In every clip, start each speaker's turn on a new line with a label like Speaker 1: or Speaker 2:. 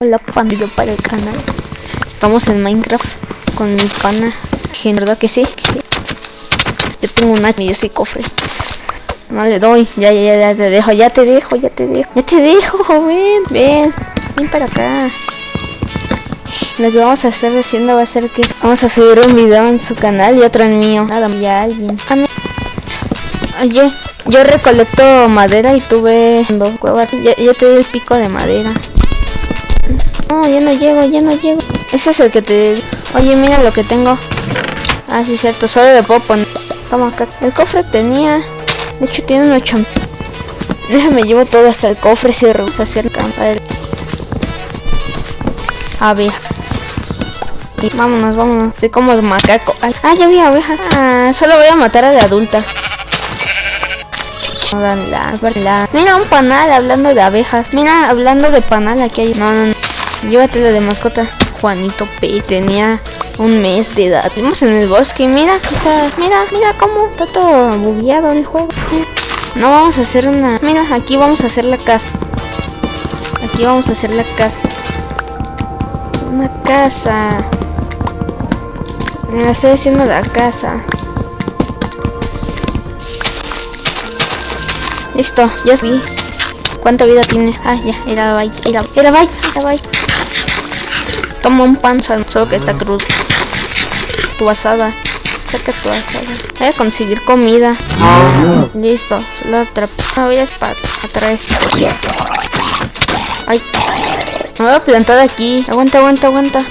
Speaker 1: Hola pandillo para el canal. Estamos en Minecraft con mi pana. ¿En verdad que sí? que sí? Yo tengo un y yo soy cofre. No le doy, ya, ya, ya, te dejo, ya te dejo, ya te dejo. Ya te dejo, ven, ven Ven para acá. Lo que vamos a estar haciendo va a ser que Vamos a subir un video en su canal y otro en mío. Nada, ya alguien. Oye, yo recolecto madera y tuve dos ya, ya te doy el pico de madera no, ya no llego, ya no llego. Ese es el que te... Oye, mira lo que tengo. Ah, sí, cierto. Solo le puedo poner... Toma acá. El cofre tenía... De hecho, tiene un 8. Déjame llevo todo hasta el cofre si rehúsa hacer campa. Abejas. Y vámonos, vámonos. Estoy como el macaco. Ah, ya vi abejas. Ah, solo voy a matar a de adulta. Mira un panal hablando de abejas. Mira, hablando de panal, aquí hay... No, no, no. Llévatelo de mascota. Juanito P tenía un mes de edad. Estamos en el bosque, mira, mira, mira cómo está todo bugueado el juego. No vamos a hacer una... Mira, aquí vamos a hacer la casa. Aquí vamos a hacer la casa. Una casa. Me estoy haciendo la casa. Listo, ya vi. ¿Cuánta vida tienes? Ah, ya, era bye, era, era bye, era bye. Toma un pan, solo que está cruz. Tu asada. Saca tu asada. Voy a conseguir comida. Listo, solo atrapar. Me voy a atrás. Ay. Me voy a plantar aquí. Aguanta, aguanta, aguanta.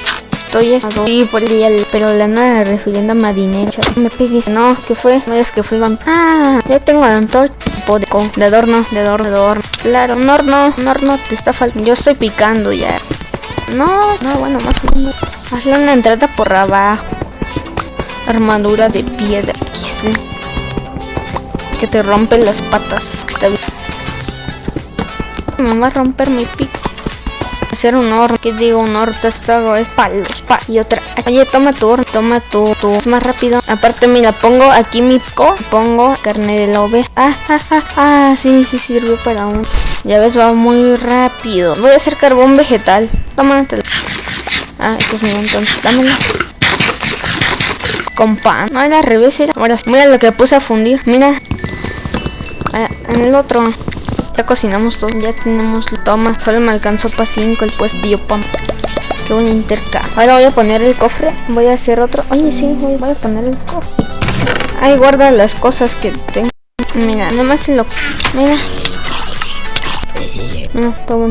Speaker 1: Estoy sí, por el pero la nada refiriendo a marinero. Me pegues. No, ¿qué fue? No es que fue Ah, yo tengo la antorcha de adorno, de adorno, de adorno. Claro, un horno, un horno te está faltando. Yo estoy picando ya. No, no, bueno, más o menos. Hazle una entrada por abajo. Armadura de piedra. Que te rompen las patas. Está bien. Me va a romper mi pico. Hacer un horno. ¿Qué digo? Un horno. Esto es palos. Pa. Y otra. Oye, toma tu horno. Toma tu, tu. Es más rápido. Aparte, mira, pongo aquí mi pico. Pongo carne de la oveja. Ah, ah, ah. Sí, sí, sirve para un. Ya ves, va muy rápido. Voy a hacer carbón vegetal. Tómatelo. Ah, esto es mío entonces. Dámelo. Con pan. No, era al revés. Era. Ahora, mira lo que puse a fundir. Mira. Ah, en el otro. Ya cocinamos todo. Ya tenemos. Toma. Solo me alcanzó para 5 el pues pam. Qué buen interca. Ahora voy a poner el cofre. Voy a hacer otro. Oye, sí, voy, a poner el cofre. Ahí guarda las cosas que tengo. Mira, nomás se lo... Mira.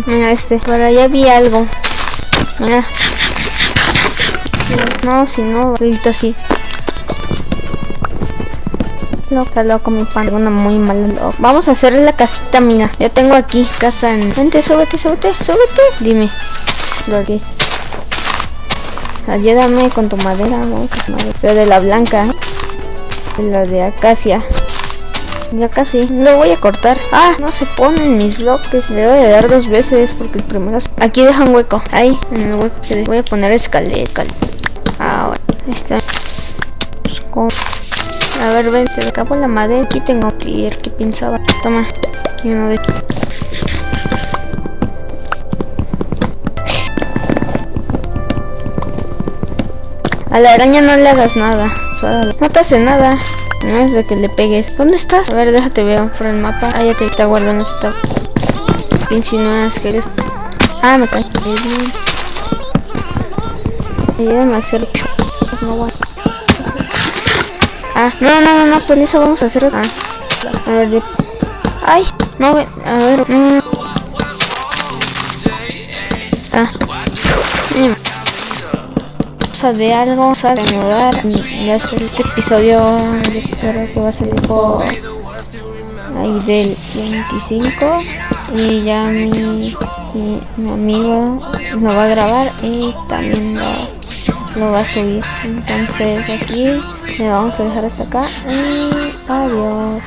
Speaker 1: Mira este. Por allá vi algo. Mira. No, si no, ahorita sí. Loca, loco, mi pan. Una muy mala. Vamos a hacer la casita, mira. Yo tengo aquí casa en... Vente, súbete, súbete, súbete. Dime. Lo que... Ayúdame con tu madera, vamos Pero de la blanca. De la de acacia. Ya casi, lo voy a cortar Ah, no se ponen mis bloques Le voy a dar dos veces porque el primero Aquí deja un hueco, ahí, en el hueco Voy a poner escaleta Ahora, está A ver, ven, te acabo la madera Aquí tengo tier que pensaba Toma, y uno de A la araña no le hagas nada, no te hace nada. No es de que le pegues. ¿Dónde estás? A ver, déjate veo por el mapa. Ah, ya te está guardando esta. Insinúas que eres. Ah, me caí. Ayúdame a hacer. No Ah, no, no, no, no, por eso vamos a hacer. Ah, a ver, de... Ay, no, a ver. Mm. Ah de algo, vamos a reanudar ya este, este episodio creo que va a salir por ahí del 25 y ya mi, mi, amigo lo va a grabar y también lo, lo va a subir. Entonces aquí le vamos a dejar hasta acá adiós